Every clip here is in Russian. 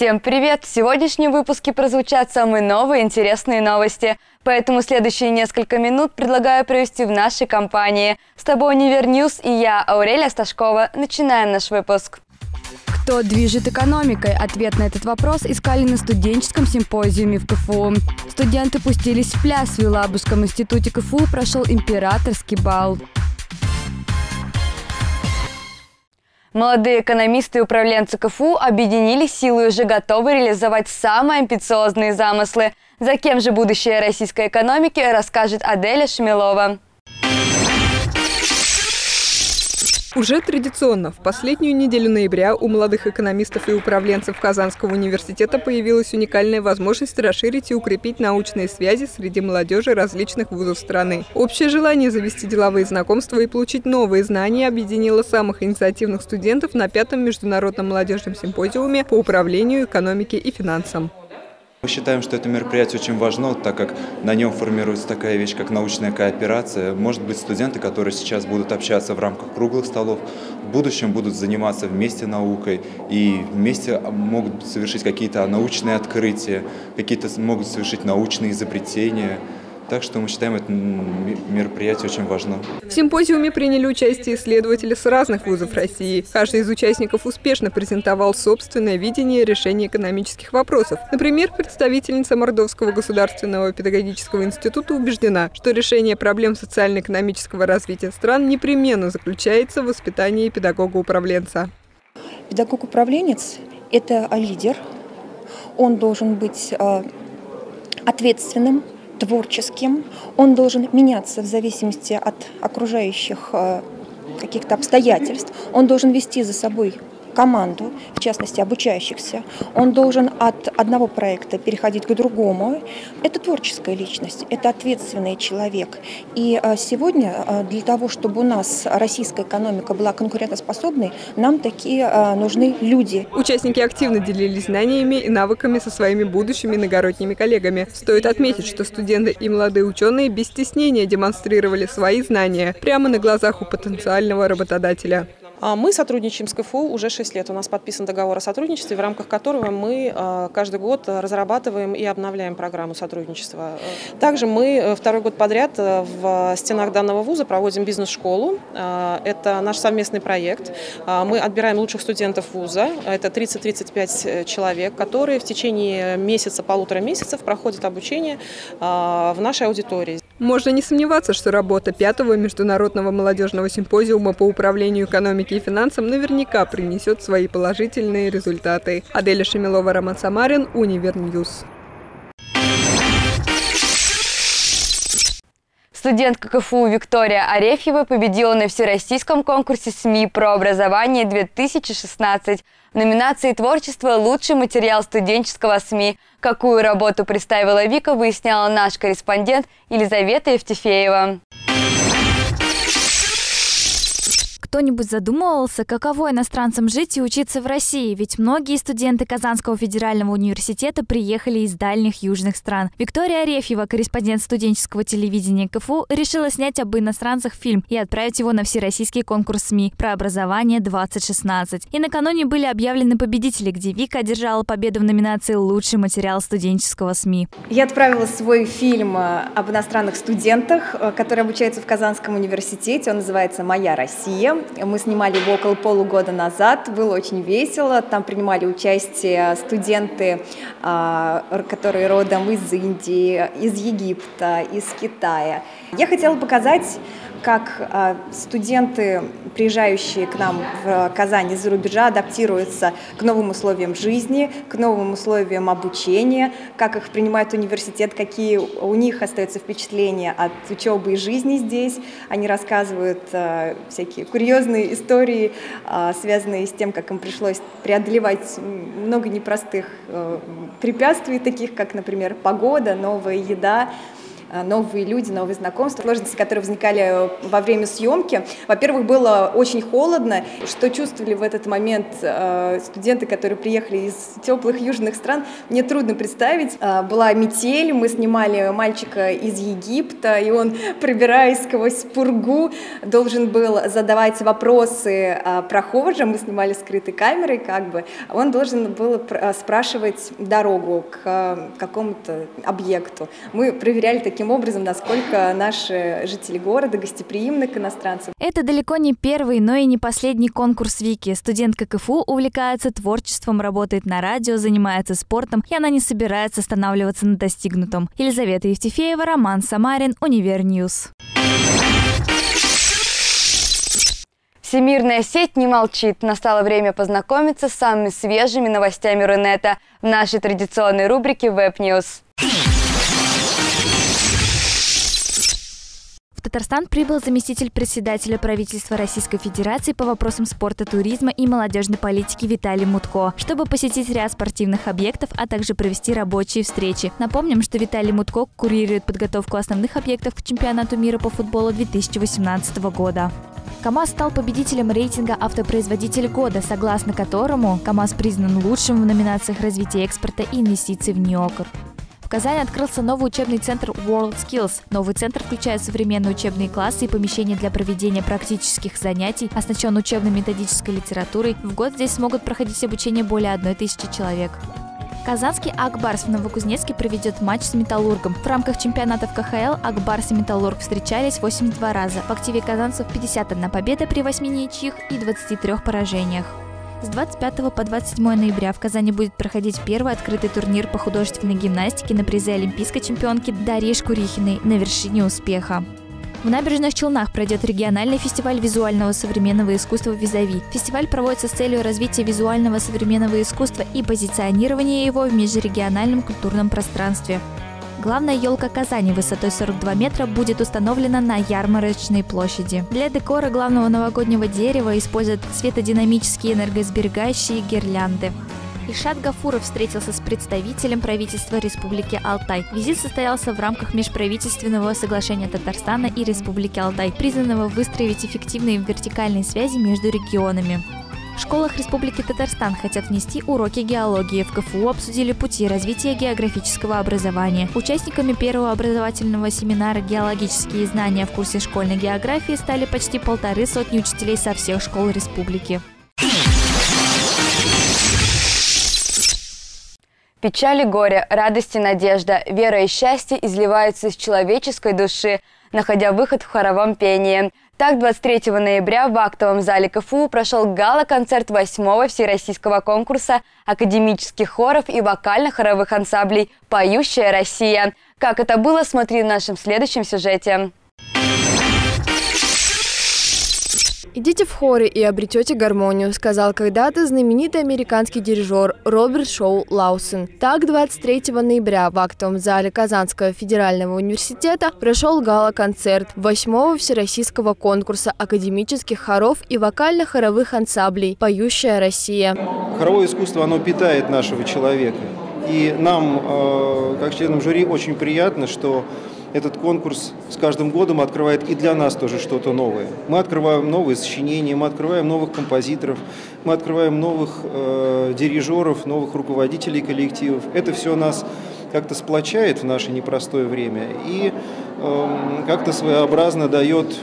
Всем привет! В сегодняшнем выпуске прозвучат самые новые интересные новости. Поэтому следующие несколько минут предлагаю провести в нашей компании. С тобой Univer News и я, Аурелия Сташкова. Начинаем наш выпуск. Кто движет экономикой? Ответ на этот вопрос искали на студенческом симпозиуме в КФУ. Студенты пустились в пляс. В Елабужском институте КФУ прошел императорский бал. Молодые экономисты и управленцы КФУ объединили силы и уже готовы реализовать самые амбициозные замыслы. За кем же будущее российской экономики расскажет Аделя Шмелова. Уже традиционно, в последнюю неделю ноября у молодых экономистов и управленцев Казанского университета появилась уникальная возможность расширить и укрепить научные связи среди молодежи различных вузов страны. Общее желание завести деловые знакомства и получить новые знания объединило самых инициативных студентов на пятом международном молодежном симпозиуме по управлению, экономике и финансам. Мы считаем, что это мероприятие очень важно, так как на нем формируется такая вещь, как научная кооперация. Может быть, студенты, которые сейчас будут общаться в рамках круглых столов, в будущем будут заниматься вместе наукой и вместе могут совершить какие-то научные открытия, какие-то могут совершить научные изобретения. Так что мы считаем это мероприятие очень важным. В симпозиуме приняли участие исследователи с разных вузов России. Каждый из участников успешно презентовал собственное видение решения экономических вопросов. Например, представительница Мордовского государственного педагогического института убеждена, что решение проблем социально-экономического развития стран непременно заключается в воспитании педагога-управленца. Педагог-управленец – это лидер. Он должен быть а, ответственным, творческим, он должен меняться в зависимости от окружающих э, каких-то обстоятельств, он должен вести за собой команду, в частности обучающихся. Он должен от одного проекта переходить к другому. Это творческая личность, это ответственный человек. И а, сегодня а, для того, чтобы у нас российская экономика была конкурентоспособной, нам такие а, нужны люди. Участники активно делились знаниями и навыками со своими будущими иногородними коллегами. Стоит отметить, что студенты и молодые ученые без стеснения демонстрировали свои знания прямо на глазах у потенциального работодателя. А мы сотрудничаем с КФУ уже 6 лет. У нас подписан договор о сотрудничестве, в рамках которого мы а, каждый год разрабатываем и обновляем программу сотрудничества. Также мы э, второй год подряд э, в стенах данного вуза проводим бизнес-школу. А, это наш совместный проект. Мы отбираем лучших студентов вуза. Это 30-35 э, человек, которые в течение месяца, полутора месяцев проходят обучение в нашей аудитории. Можно не сомневаться, что работа пятого международного молодежного симпозиума по управлению экономикой и финансам наверняка принесет свои положительные результаты. Аделя Шемилова, Роман Самарин, Univer News. Студентка КФУ Виктория Арефьева победила на всероссийском конкурсе СМИ про образование 2016 в номинации «Творчество. Лучший материал студенческого СМИ». Какую работу представила Вика, выясняла наш корреспондент Елизавета Евтефеева. Кто-нибудь задумывался, каково иностранцам жить и учиться в России? Ведь многие студенты Казанского федерального университета приехали из дальних южных стран. Виктория Арефьева, корреспондент студенческого телевидения КФУ, решила снять об иностранцах фильм и отправить его на всероссийский конкурс СМИ про образование 2016. И накануне были объявлены победители, где Вика одержала победу в номинации «Лучший материал студенческого СМИ». Я отправила свой фильм э, об иностранных студентах, э, который обучается в Казанском университете. Он называется «Моя Россия». Мы снимали его около полугода назад, было очень весело. Там принимали участие студенты, а, которые родом из Индии, из Египта, из Китая. Я хотела показать как а, студенты, приезжающие к нам в Казань из-за рубежа, адаптируются к новым условиям жизни, к новым условиям обучения, как их принимает университет, какие у них остаются впечатления от учебы и жизни здесь. Они рассказывают а, всякие курьезные истории, а, связанные с тем, как им пришлось преодолевать много непростых препятствий, таких как, например, погода, новая еда, э, новые люди, новые знакомства, сложности, которые возникали во время съемки. Во-первых, было очень холодно. Что чувствовали в этот момент студенты, которые приехали из теплых южных стран, мне трудно представить. Была метель, мы снимали мальчика из Египта, и он, пробираясь сквозь пургу, должен был задавать вопросы прохожим. Мы снимали скрытой камерой, как бы. Он должен был спрашивать дорогу к э, какому-то объекту. Мы проверяли таким образом, насколько наши жители города гостеприимны к иностранцам. Это далеко не первый, но и не последний конкурс Вики. Студентка КФУ увлекается творчеством, работает на радио, занимается спортом, и она не собирается останавливаться на достигнутом. Елизавета Евтефеева, Роман Самарин, Univer News. Всемирная сеть не молчит. Настало время познакомиться с самыми свежими новостями Рунета в нашей традиционной рубрике Web В Татарстан прибыл заместитель председателя правительства Российской Федерации по вопросам спорта, туризма и молодежной политики Виталий Мутко, чтобы посетить ряд спортивных объектов, а также провести рабочие встречи. Напомним, что Виталий Мутко курирует подготовку основных объектов к чемпионату мира по футболу 2018 года. КАМАЗ стал победителем рейтинга «Автопроизводитель года», согласно которому КАМАЗ признан лучшим в номинациях развития экспорта и инвестиций в Нью-Йорк. Казани открылся новый учебный центр World Skills. Новый центр включает современные учебные классы и помещения для проведения практических занятий, оснащен учебно-методической литературой. В год здесь смогут проходить обучение более одной тысячи человек. Казанский Акбарс в Новокузнецке проведет матч с Металлургом. В рамках чемпионатов КХЛ Акбарс и Металлург встречались 82 раза. В активе казанцев 51 победа при 8 ничьих и 23 поражениях. С 25 по 27 ноября в Казани будет проходить первый открытый турнир по художественной гимнастике на призы олимпийской чемпионки Дарьи Шкурихиной на вершине успеха. В Набережных Челнах пройдет региональный фестиваль визуального современного искусства «Визави». Фестиваль проводится с целью развития визуального современного искусства и позиционирования его в межрегиональном культурном пространстве. Главная елка Казани высотой 42 метра будет установлена на ярмарочной площади. Для декора главного новогоднего дерева используют светодинамические энергосберегающие гирлянды. Ишат Гафуров встретился с представителем правительства Республики Алтай. Визит состоялся в рамках межправительственного соглашения Татарстана и Республики Алтай, признанного выстроить эффективные вертикальные связи между регионами. В школах Республики Татарстан хотят внести уроки геологии. В КФУ обсудили пути развития географического образования. Участниками первого образовательного семинара «Геологические знания в курсе школьной географии» стали почти полторы сотни учителей со всех школ республики. Печаль и горе, радость и надежда, вера и счастье изливаются из человеческой души, находя выход в хоровом пении. Так, 23 ноября в актовом зале КФУ прошел гала-концерт 8-го всероссийского конкурса академических хоров и вокально-хоровых ансамблей «Поющая Россия». Как это было, смотри в нашем следующем сюжете. «Идите в хоры и обретете гармонию», сказал когда-то знаменитый американский дирижер Роберт Шоу Лаусон. Так, 23 ноября в актовом зале Казанского федерального университета прошел гала-концерт 8-го всероссийского конкурса академических хоров и вокально-хоровых ансамблей «Поющая Россия». Хоровое искусство, оно питает нашего человека. И нам, э, как членам жюри, очень приятно, что этот конкурс с каждым годом открывает и для нас тоже что-то новое. Мы открываем новые сочинения, мы открываем новых композиторов, мы открываем новых э, дирижеров, новых руководителей коллективов. Это все нас как-то сплочает в наше непростое время и э, как-то своеобразно дает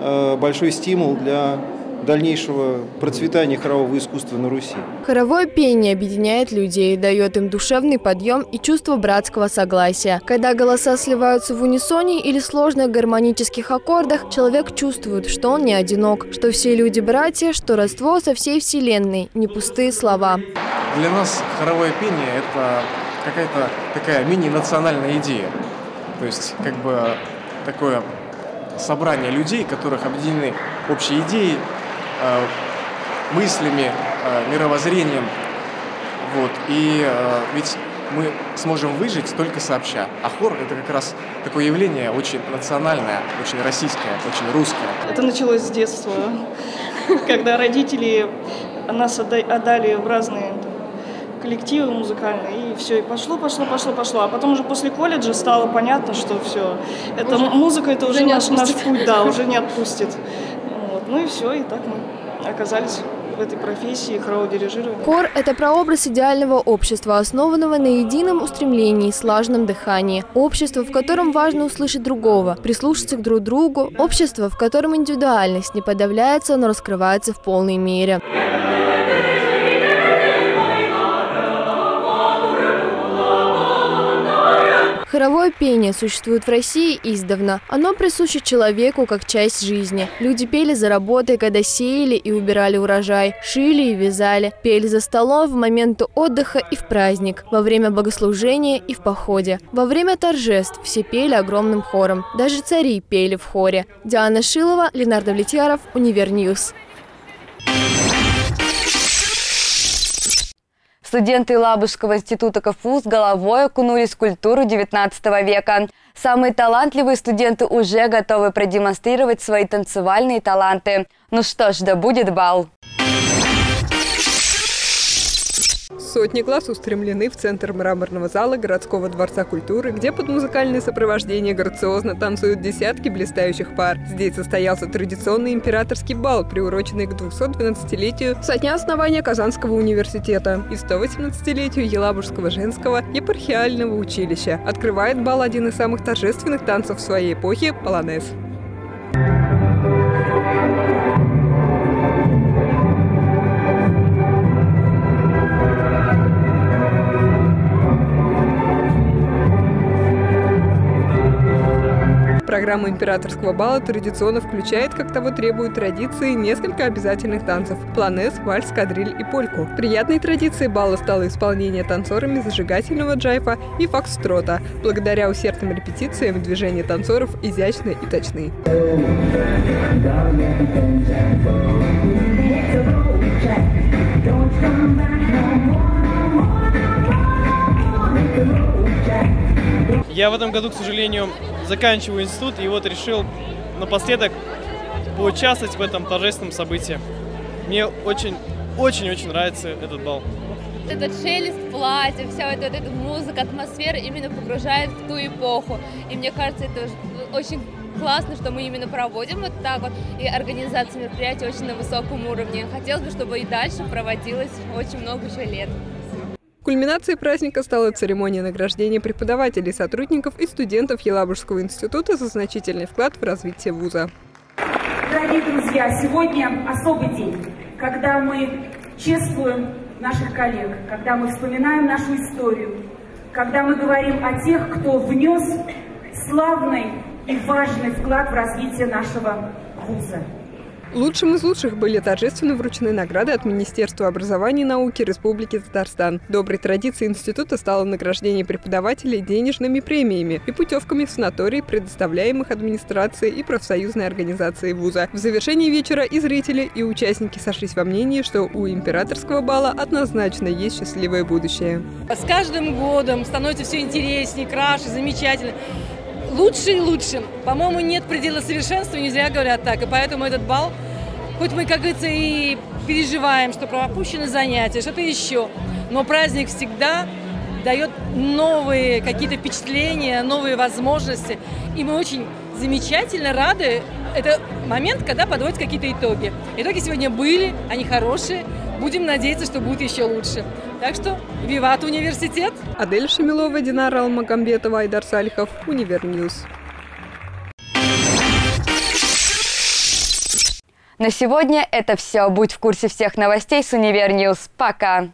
э, большой стимул для дальнейшего процветания хорового искусства на Руси. Хоровое пение объединяет людей, дает им душевный подъем и чувство братского согласия. Когда голоса сливаются в унисоне или сложных гармонических аккордах, человек чувствует, что он не одинок, что все люди братья, что родство со всей вселенной, не пустые слова. Для нас хоровое пение – это какая-то такая мини-национальная идея. То есть как бы такое собрание людей, которых объединены общей идеей, Э, мыслями, э, мировоззрением. Вот. И э, ведь мы сможем выжить только сообща. А хор – это как раз такое явление очень национальное, очень российское, очень русское. Это началось с детства, когда родители нас отдали в разные коллективы музыкальные, и все, и пошло, пошло, пошло, пошло. А потом уже после колледжа стало понятно, что все, это уже, музыка, это уже, уже наш, наш путь, да, уже не отпустит. Ну и все, и так мы оказались в этой профессии хорового дирижирования. Хор – это прообраз идеального общества, основанного на едином устремлении, слаженном дыхании. Общество, в котором важно услышать другого, прислушаться к друг другу. Общество, в котором индивидуальность не подавляется, но раскрывается в полной мере. Хоровое пение существует в России издавна. Оно присуще человеку как часть жизни. Люди пели за работой, когда сеяли и убирали урожай, шили и вязали, пели за столом в моменты отдыха и в праздник, во время богослужения и в походе. Во время торжеств все пели огромным хором. Даже цари пели в хоре. Диана Шилова, Ленар Давлетьяров, Univer News. Студенты Лабужского института КФУ с головой окунулись в культуру XIX века. Самые талантливые студенты уже готовы продемонстрировать свои танцевальные таланты. Ну что ж, да будет бал! Сотни глаз устремлены в центр мраморного зала городского дворца культуры, где под музыкальное сопровождение грациозно танцуют десятки блистающих пар. Здесь состоялся традиционный императорский бал, приуроченный к 212-летию со дня основания Казанского университета и 118-летию Елабужского женского епархиального училища. Открывает бал один из самых торжественных танцев своей эпохи – полонез. Программа императорского бала традиционно включает, как того требуют традиции, несколько обязательных танцев – планес, вальс, кадриль и польку. Приятной традицией бала стало исполнение танцорами зажигательного джайфа и фокстрота. Благодаря усердным репетициям движения танцоров изящны и точны. Я в этом году, к сожалению, заканчиваю институт, и вот решил напоследок поучаствовать в этом торжественном событии. Мне очень-очень-очень нравится этот бал. Этот шелест платья, вся вот эта музыка, атмосфера именно погружает в ту эпоху. И мне кажется, это очень классно, что мы именно проводим вот так вот, и организация мероприятий очень на высоком уровне. Хотелось бы, чтобы и дальше проводилось очень много еще лет. Кульминацией праздника стала церемония награждения преподавателей, сотрудников и студентов Елабужского института за значительный вклад в развитие вуза. Дорогие друзья, сегодня особый день, когда мы чествуем наших коллег, когда мы вспоминаем нашу историю, когда мы говорим о тех, кто внес славный и важный вклад в развитие нашего вуза. Лучшим из лучших были торжественно вручены награды от Министерства образования и науки Республики Татарстан. Доброй традицией института стало награждение преподавателей денежными премиями и путевками в санатории, предоставляемых администрацией и профсоюзной организацией вуза. В завершении вечера и зрители, и участники сошлись во мнении, что у императорского бала однозначно есть счастливое будущее. С каждым годом становится все интереснее, краше, замечательно лучше и лучше. По-моему, нет предела совершенства, нельзя говорят так. И поэтому этот бал Хоть мы, как говорится, и переживаем, что пропущены занятия, что-то еще, но праздник всегда дает новые какие-то впечатления, новые возможности. И мы очень замечательно рады. Это момент, когда подводят какие-то итоги. Итоги сегодня были, они хорошие. Будем надеяться, что будет еще лучше. Так что, виват университет! Адель Шамилова, Динара Алмагамбетова, Айдар Салихов, Univer News. На сегодня это все. Будь в курсе всех новостей с Univer News. Пока!